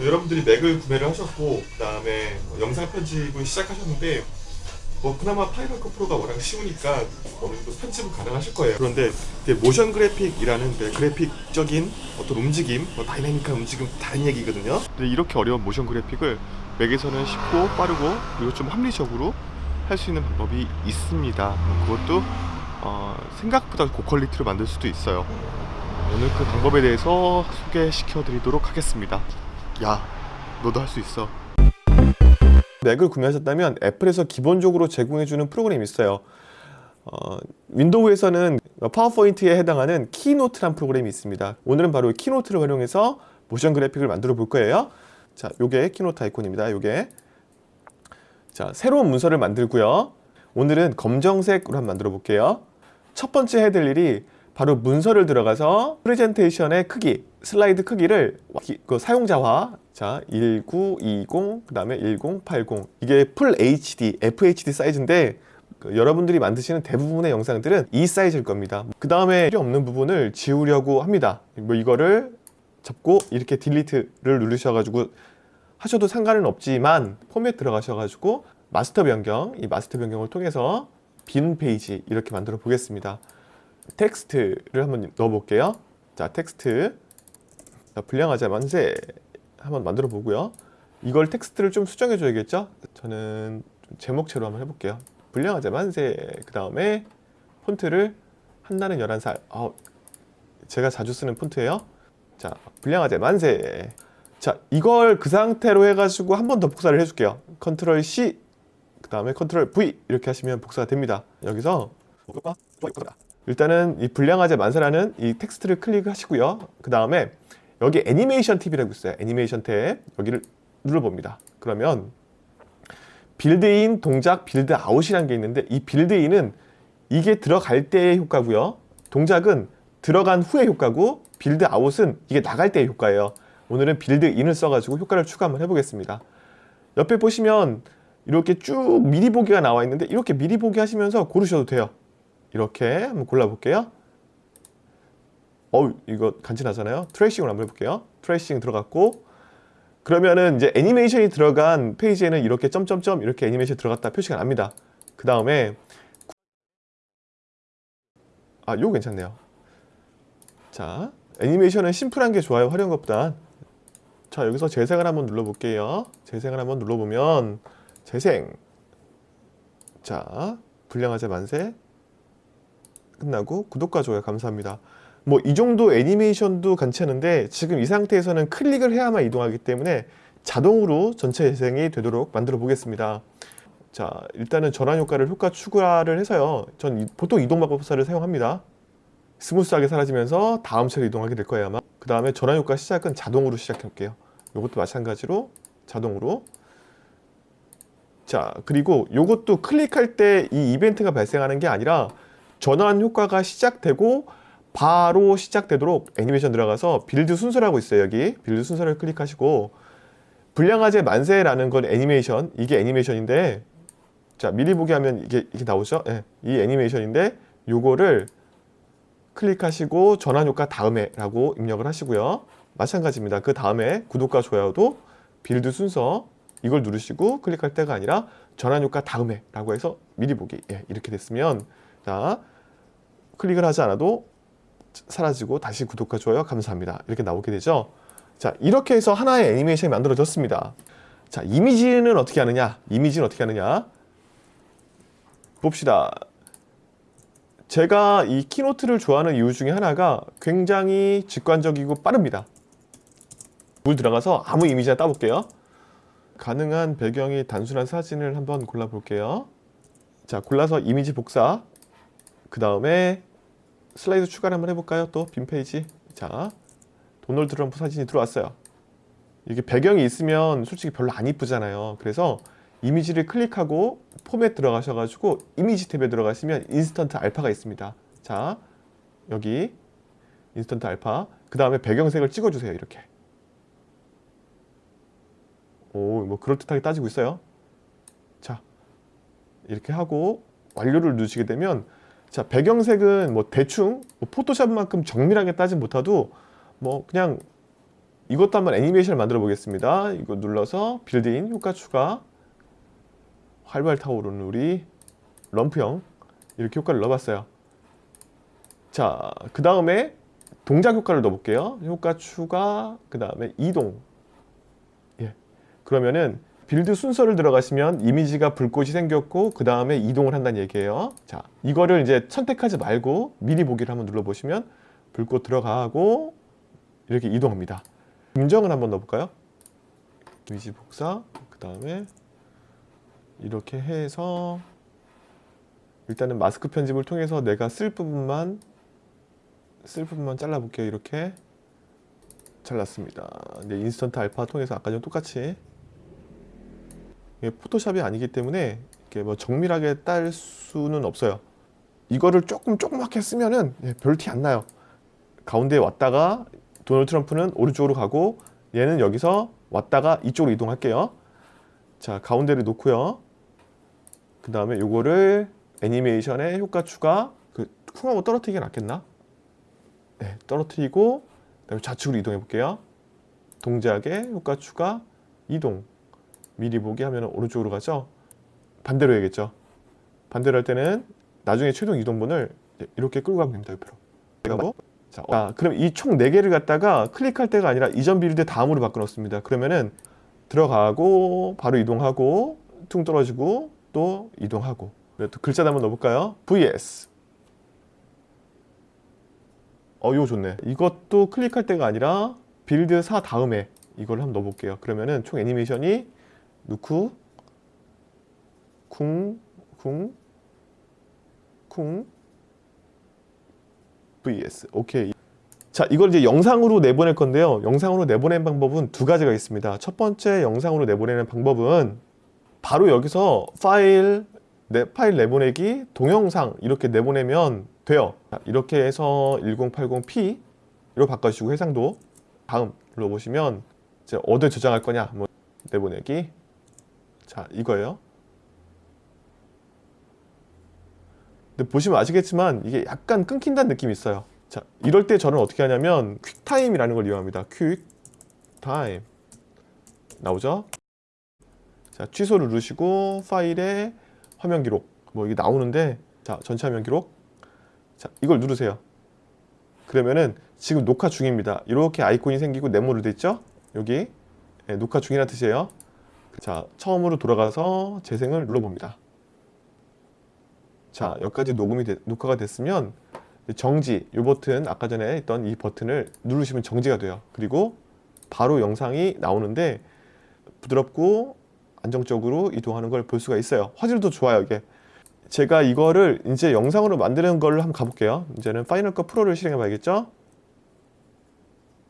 여러분들이 맥을 구매를 하셨고 그 다음에 영상 편집을 시작하셨는데 뭐 그나마 파이널 컷 프로가 워낙 쉬우니까 어느 정도 편집은 가능하실 거예요. 그런데 motion graphic이라는 그 그래픽적인 어떤 움직임, 뭐 다이나믹한 움직임 다른 얘기거든요. 근데 이렇게 어려운 motion graphic을 맥에서는 쉽고 빠르고 그리고 좀 합리적으로 할 수 있는 방법이 있습니다. 뭐 그것도 어, 생각보다 고quality로 만들 수도 있어요. 오늘 그 방법에 대해서 소개시켜 드리도록 하겠습니다. 야, 너도 할 수 있어. 맥을 구매하셨다면 애플에서 기본적으로 제공해주는 프로그램이 있어요. 어, 윈도우에서는 파워포인트에 해당하는 키노트란 프로그램이 있습니다. 오늘은 바로 이 키노트를 활용해서 motion graphic을 만들어 볼 거예요. 자, 요게 키노트 아이콘입니다. 요게 자, 새로운 문서를 만들고요. 오늘은 검정색으로 한번 만들어 볼게요. 첫 번째 해야 될 일이 바로 문서를 들어가서 프레젠테이션의 크기, 슬라이드 크기를 그 사용자화 자 1920, 그 다음에 1080 이게 full HD, FHD 사이즈인데 그 여러분들이 만드시는 대부분의 영상들은 이 사이즈일 겁니다. 그 다음에 필요 없는 부분을 지우려고 합니다. 뭐 이거를 접고 이렇게 delete를 누르셔가지고 하셔도 상관은 없지만 포맷 들어가셔가지고 마스터 변경, 이 마스터 변경을 통해서 빈 페이지 이렇게 만들어 보겠습니다. 텍스트를 한번 넣어 볼게요. 자, 텍스트. 자, 불량아재 만세 한번 만들어 보고요. 이걸 텍스트를 좀 수정해 줘야겠죠? 저는 좀 제목체로 한번 해볼게요. 불량아재 만세. 그 다음에 폰트를 한나는 11살. 어, 제가 자주 쓰는 폰트예요. 자, 불량아재 만세. 자, 이걸 그 상태로 해가지고 한 번 더 복사를 해줄게요. control C, 그 다음에 control V 이렇게 하시면 복사가 됩니다. 여기서 일단은 이 불량아재 만세라는 이 텍스트를 클릭하시고요. 그 다음에 여기 애니메이션 탭이라고 있어요. 애니메이션 탭 여기를 눌러봅니다. 그러면 build in 동작 build out이라는 게 있는데 이 build in은 이게 들어갈 때의 효과고요. 동작은 들어간 후의 효과고 build out은 이게 나갈 때의 효과예요. 오늘은 build in을 써가지고 효과를 추가 한번 해보겠습니다. 옆에 보시면 이렇게 쭉 미리 보기가 나와 있는데 이렇게 미리 보기 하시면서 고르셔도 돼요. 이렇게 한번 골라볼게요. 어우 이거 간지나잖아요. tracing을 한번 해볼게요. tracing 들어갔고 그러면은 이제 애니메이션이 들어간 페이지에는 이렇게 점점점 이렇게 애니메이션 들어갔다 표시가 납니다. 그 다음에 아 요거 괜찮네요. 자 애니메이션은 심플한 게 좋아요. 화려한 것보다 자 여기서 재생을 한번 눌러볼게요. 재생을 한번 눌러보면 재생 자 불량화재 만세 끝나고 구독과 좋아요 감사합니다. 뭐 이 정도 애니메이션도 괜찮은데 지금 이 상태에서는 클릭을 해야만 이동하기 때문에 자동으로 전체 재생이 되도록 만들어 보겠습니다. 자 일단은 전환 효과를 효과 추가를 해서요. 전 이- 보통 이동 마법사를 사용합니다. 스무스하게 사라지면서 다음 차로 이동하게 될 거예요 아마. 그 다음에 전환 효과 시작은 자동으로 시작해 볼게요. 이것도 마찬가지로 자동으로 자 그리고 이것도 클릭할 때 이 이벤트가 발생하는 게 아니라 전환 효과가 시작되고 바로 시작되도록 애니메이션 들어가서 build 순서라고 있어요 여기. build 순서를 클릭하시고 불량화재 만세라는 건 애니메이션 이게 애니메이션인데 자 미리 보기 하면 이게 이게 나오죠? 예, 이 애니메이션인데 요거를 클릭하시고 전환 효과 다음에 라고 입력을 하시고요. 마찬가지입니다. 그 다음에 구독과 좋아요도 build 순서 이걸 누르시고 클릭할 때가 아니라 전환 효과 다음에 라고 해서 미리 보기. 예, 이렇게 됐으면 자 클릭을 하지 않아도 사라지고 다시 구독과 좋아요. 감사합니다. 이렇게 나오게 되죠? 자 이렇게 해서 하나의 애니메이션이 만들어졌습니다. 자 이미지는 어떻게 하느냐? 이미지는 어떻게 하느냐? 봅시다. 제가 이 키노트를 좋아하는 이유 중에 하나가 굉장히 직관적이고 빠릅니다. 구글 들어가서 아무 이미지나 따볼게요. 가능한 배경이 단순한 사진을 한번 골라볼게요. 자 골라서 이미지 복사 그 다음에 슬라이드 추가를 한번 해볼까요? 또 빈 페이지. 자 도널드 트럼프 사진이 들어왔어요. 이게 배경이 있으면 솔직히 별로 안 이쁘잖아요. 그래서 이미지를 클릭하고 포맷 들어가셔가지고 이미지 탭에 들어가시면 인스턴트 알파가 있습니다. 자 여기 인스턴트 알파. 그 다음에 배경색을 찍어주세요 이렇게. 오 뭐 그럴듯하게 따지고 있어요. 자 이렇게 하고 완료를 누르시게 되면 자 배경색은 뭐 대충 뭐 포토샵만큼 정밀하게 따진 못해도 뭐 그냥 이것도 한번 애니메이션을 만들어 보겠습니다. 이거 눌러서 build-in 효과 추가 활활 타오르는 우리 트럼프형 이렇게 효과를 넣어봤어요. 자, 그 다음에 동작 효과를 넣어볼게요. 효과 추가, 그 다음에 이동. 예. 그러면은 build 순서를 들어가시면 이미지가 불꽃이 생겼고 그 다음에 이동을 한다는 얘기예요. 자, 이거를 이제 선택하지 말고 미리 보기를 한번 눌러보시면 불꽃 들어가고 이렇게 이동합니다. 음정을 한번 넣어볼까요? 이미지 복사, 그 다음에 이렇게 해서 일단은 마스크 편집을 통해서 내가 쓸 부분만 쓸 부분만 잘라볼게요. 이렇게 잘랐습니다. 이제 인스턴트 알파 통해서 아까 전 똑같이 포토샵이 아니기 때문에 이렇게 뭐 정밀하게 딸 수는 없어요. 이거를 조금 조그맣게 쓰면은 예, 별티 안 나요. 가운데에 왔다가 도널드 트럼프는 오른쪽으로 가고 얘는 여기서 왔다가 이쪽으로 이동할게요. 자 가운데를 놓고요. 그 다음에 요거를 애니메이션에 효과 추가 그 쿵하고 떨어뜨리기 낫겠나? 네, 떨어뜨리고 그다음에 좌측으로 이동해 볼게요. 동작에 효과 추가 이동 미리 보기 하면 오른쪽으로 가죠. 반대로 해야겠죠. 반대로 할 때는 나중에 최종 이동분을 이렇게 끌고 가면 됩니다. 옆으로. 그리고 자, 아, 그럼 이 총 4개를 갖다가 클릭할 때가 아니라 이전 build 다음으로 바꿔 놓습니다. 그러면은 들어가고 바로 이동하고 퉁 떨어지고 또 이동하고 네, 또 글자 한번 넣어볼까요? vs 어 이거 좋네 이것도 클릭할 때가 아니라 build 4 다음에 이걸 한번 넣어볼게요 그러면은 총 애니메이션이 넣고 쿵, 쿵, 쿵 vs 오케이. 자 이걸 이제 영상으로 내보낼 건데요. 영상으로 내보내는 방법은 두 가지가 있습니다. 첫 번째 영상으로 내보내는 방법은 바로 여기서 파일 내 파일 내보내기 동영상 이렇게 내보내면 돼요. 자, 이렇게 해서 1080p 로 바꿔주시고 해상도 다음 눌러보시면 이제 어디에 저장할 거냐 뭐 내보내기 자 이거예요. 근데 보시면 아시겠지만 이게 약간 끊긴다는 느낌이 있어요. 자 이럴 때 저는 어떻게 하냐면 퀵타임이라는 걸 이용합니다. 퀵타임 나오죠? 자 취소를 누르시고 파일에 화면 기록. 뭐 이게 나오는데 자 전체 화면 기록. 자 이걸 누르세요. 그러면은 지금 녹화 중입니다. 이렇게 아이콘이 생기고 네모로 됐죠? 여기. 네, 녹화 중이라는 뜻이에요 자 처음으로 돌아가서 재생을 눌러봅니다. 자 여기까지 녹음이 되, 녹화가 됐으면 정지 이 버튼 아까 전에 있던 이 버튼을 누르시면 정지가 돼요. 그리고 바로 영상이 나오는데 부드럽고 안정적으로 이동하는 걸 볼 수가 있어요. 화질도 좋아요 이게. 제가 이거를 이제 영상으로 만드는 걸 한번 가볼게요. 이제는 파이널 컷 프로를 실행해 봐야겠죠?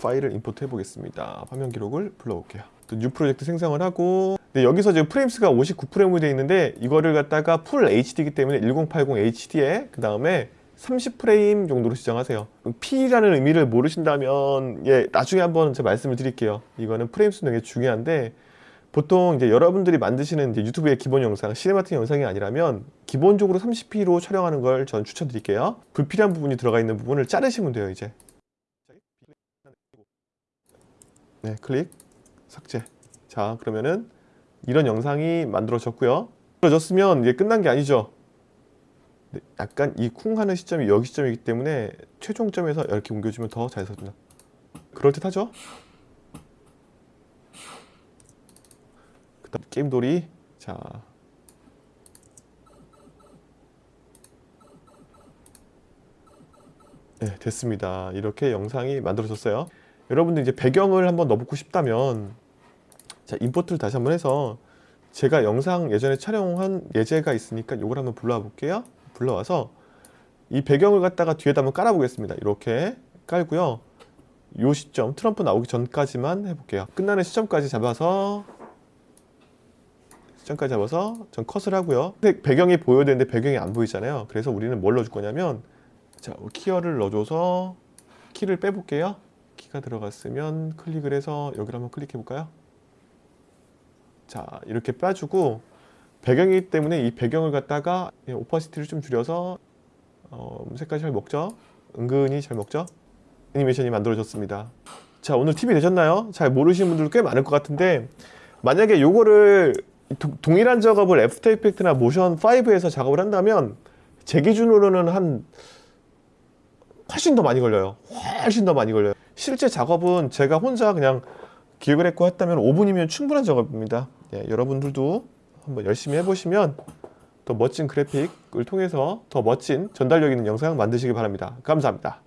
파일을 import 해 보겠습니다. 화면 기록을 불러올게요 또 new project 생성을 하고 네, 여기서 지금 frames가 59프레임으로 되어 있는데 이거를 갖다가 full HD이기 때문에 1080 HD에 그 다음에 30프레임 정도로 지정하세요 P라는 의미를 모르신다면 예 나중에 한번 제가 말씀을 드릴게요 이거는 프레임 수는 되게 중요한데 보통 이제 여러분들이 만드시는 이제 유튜브의 기본 영상, cinematic 영상이 아니라면 기본적으로 30p로 촬영하는 걸 전 추천드릴게요. 불필요한 부분이 들어가 있는 부분을 자르시면 돼요, 이제. 네, 클릭, 삭제. 자, 그러면은 이런 영상이 만들어졌고요. 만들어졌으면 이게 끝난 게 아니죠. 네, 약간 이 쿵 하는 시점이 여기 시점이기 때문에 최종점에서 이렇게 옮겨주면 더잘 서준다. 그럴듯하죠? 그 다음 게임돌이 자 네, 됐습니다. 이렇게 영상이 만들어졌어요. 여러분들 이제 배경을 한번 넣어보고 싶다면 자 임포트를 다시 한번 해서 제가 영상 예전에 촬영한 예제가 있으니까 이걸 한번 불러와 볼게요. 불러와서 이 배경을 갖다가 뒤에다 한번 깔아 보겠습니다. 이렇게 깔고요. 요 시점 트럼프 나오기 전까지만 해볼게요. 끝나는 시점까지 잡아서 시점까지 잡아서 전 컷을 하고요. 근데 배경이 보여야 되는데 배경이 안 보이잖아요. 그래서 우리는 뭘 넣어줄 거냐면 자 키어를 넣어줘서 키를 빼볼게요. 키가 들어갔으면 클릭을 해서 여기를 한번 클릭해 볼까요? 자 이렇게 빼주고 배경이기 때문에 이 배경을 갖다가 opacity를 좀 줄여서 어, 색깔 잘 먹죠? 은근히 잘 먹죠? 애니메이션이 만들어졌습니다. 자 오늘 팁이 되셨나요? 잘 모르시는 분들 꽤 많을 것 같은데 만약에 요거를 도- 동일한 작업을 애프터 이펙트나 모션 5에서 작업을 한다면 제 기준으로는 한 훨씬 더 많이 걸려요. 훨씬 더 많이 걸려요. 실제 작업은 제가 혼자 그냥 기획을 했고 했다면 5분이면 충분한 작업입니다. 예, 여러분들도 한번 열심히 해보시면 더 멋진 그래픽을 통해서 더 멋진 전달력 있는 영상 만드시기 바랍니다. 감사합니다.